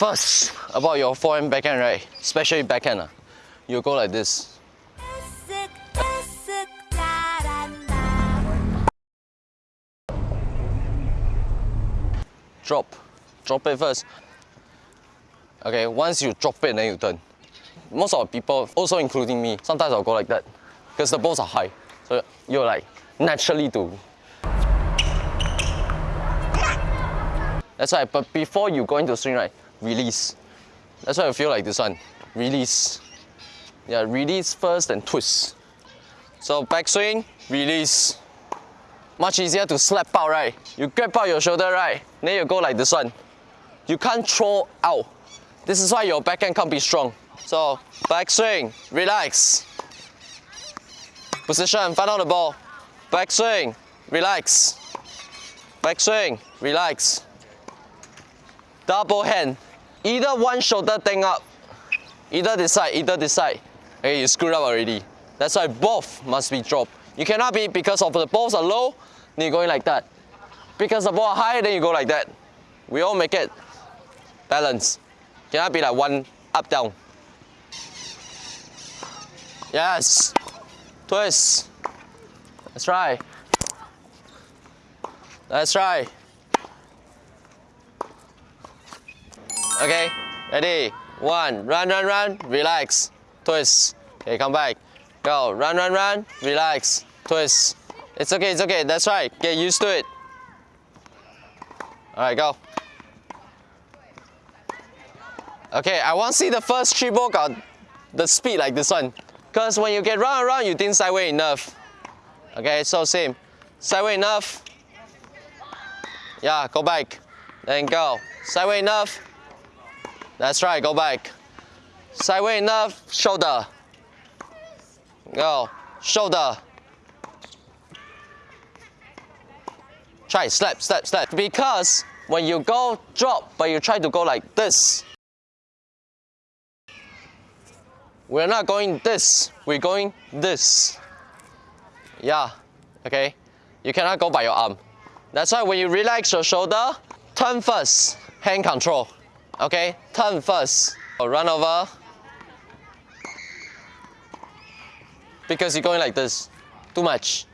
first about your forehand backhand, right? Especially backhand, uh, you go like this. Drop. Drop it first. Okay, once you drop it, then you turn. Most of the people, also including me, sometimes I'll go like that. Because the balls are high. So you're like naturally to That's right, but before you go into swing, right, release. That's why I feel like this one. Release. Yeah, release first and twist. So backswing, release. Much easier to slap out, right? You grab out your shoulder, right? Then you go like this one. You can't throw out. This is why your backhand can't be strong. So backswing, relax. Position, find out the ball. Backswing, relax. Backswing, relax double hand. Either one shoulder thing up, either this side, either this side. Okay, you screwed up already. That's why both must be dropped. You cannot be because of the balls are low, then you're going like that. Because the ball are high, then you go like that. We all make it balance. Cannot be like one up down. Yes. Twist. Right. That's right. Okay, ready? One, run, run, run, relax, twist. Okay, come back. Go, run, run, run, relax, twist. It's okay, it's okay, that's right. Get used to it. All right, go. Okay, I want to see the first ball got the speed like this one. Because when you get round around, you didn't sideway enough. Okay, so same. Sideway enough. Yeah, go back. Then go. Sideway enough. That's right, go back. Sideway enough, shoulder. Go, shoulder. Try, slap, slap, slap. Because when you go drop, but you try to go like this, we're not going this, we're going this. Yeah, okay? You cannot go by your arm. That's why when you relax your shoulder, turn first, hand control. Okay, turn first. Or Run over. Because you're going like this. Too much.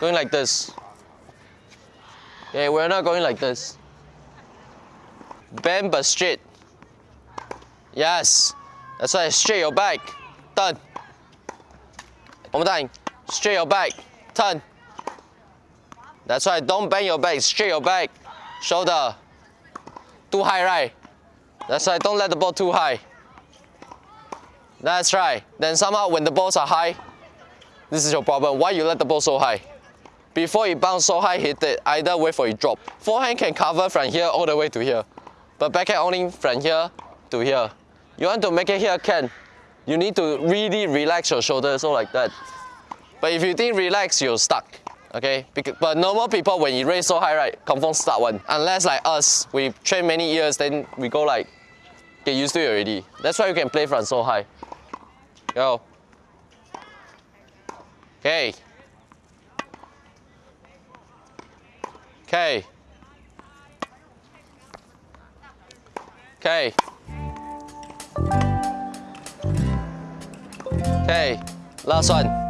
Going like this. Okay, we're not going like this. Bend but straight. Yes. That's why straight your back. Turn. One more time. Straight your back. Turn. That's right. Don't bend your back. Straight your back. Shoulder. Too high, right? That's right, don't let the ball too high. That's right. Then somehow when the balls are high, this is your problem. Why you let the ball so high? Before you bounce so high, hit it. Either wait for you drop. Forehand can cover from here all the way to here. But backhand only from here to here. You want to make it here, can. You need to really relax your shoulders, so like that. But if you think relax, you're stuck okay? But normal people, when you raise so high, right, confirm start one. Unless like us, we train many years, then we go like, get used to it already. That's why you can play from so high. Go. Okay. Okay. Okay. Okay. Last one.